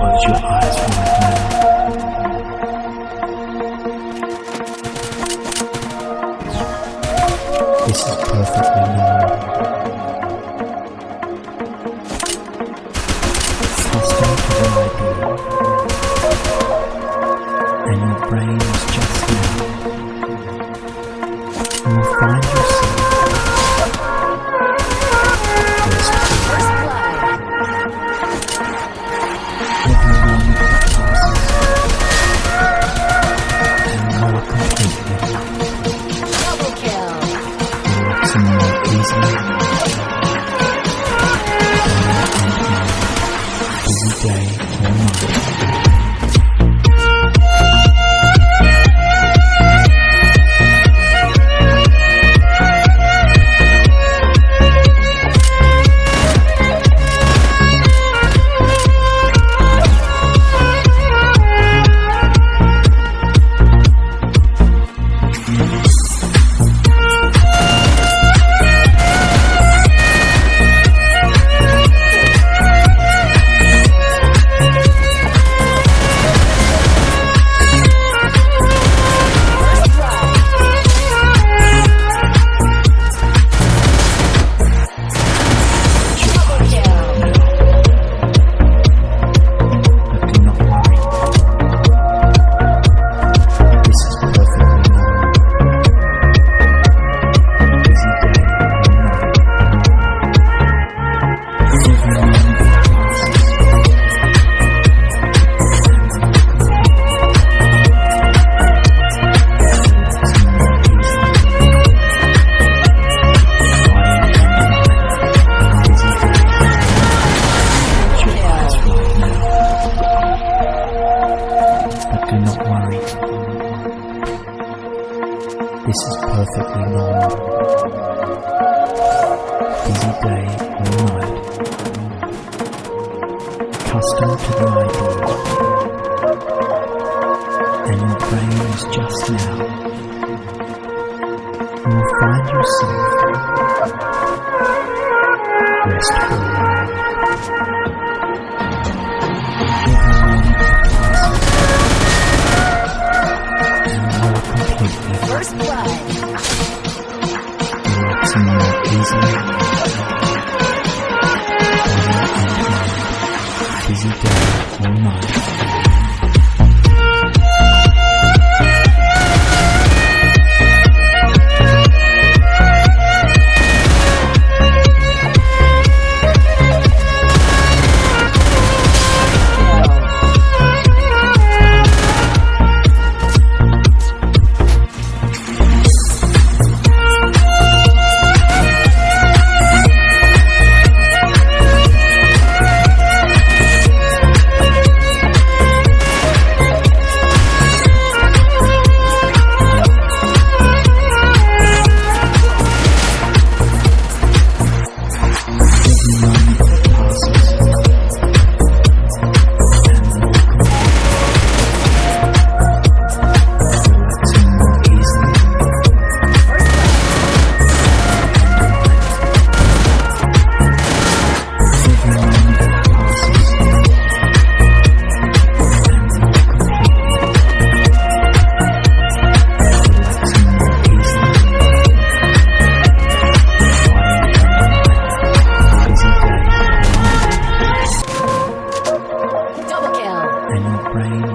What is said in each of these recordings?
close your eyes for a moment. This is perfectly normal. Faster to the ideal. And your brain is just day or night. And in prayers just now, you find yourself restful.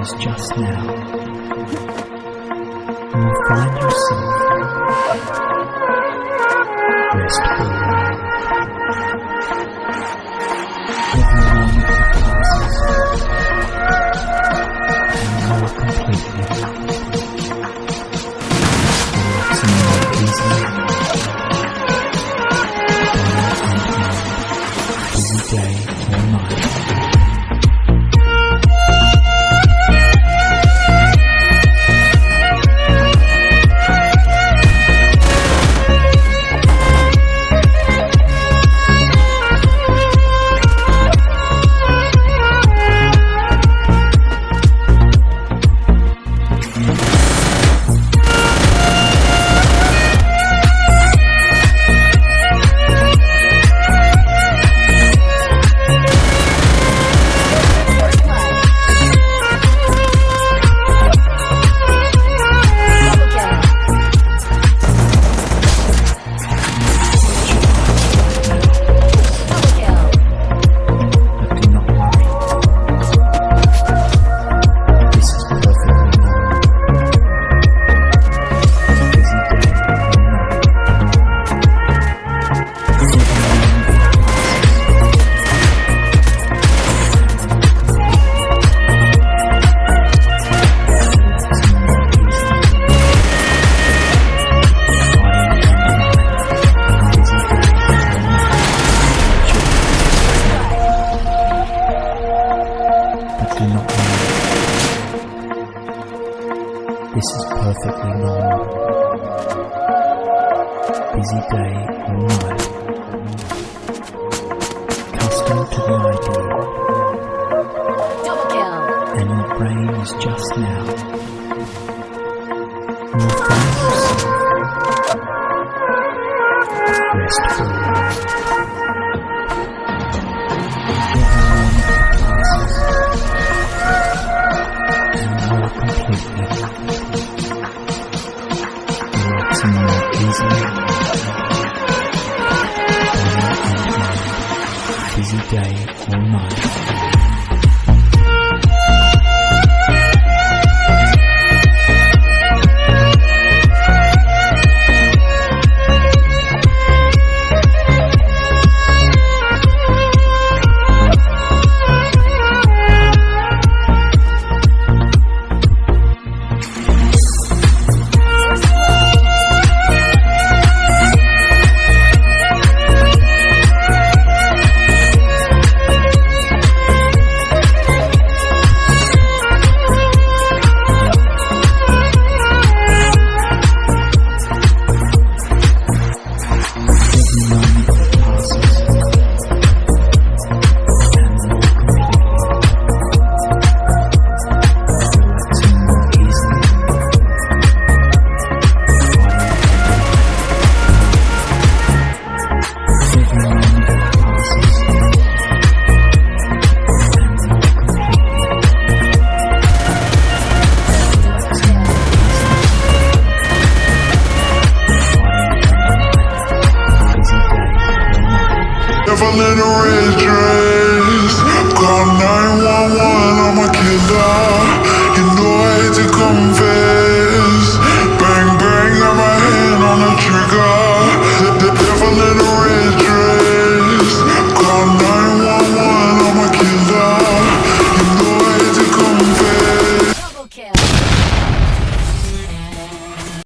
was just now. You will find yourself restful. This is perfectly normal. Busy day or night. Custom to the idea, Double kill. and your brain is just now. Busy day or night. fell in a red dress Call 911, I'm a killer. You know I hate to confess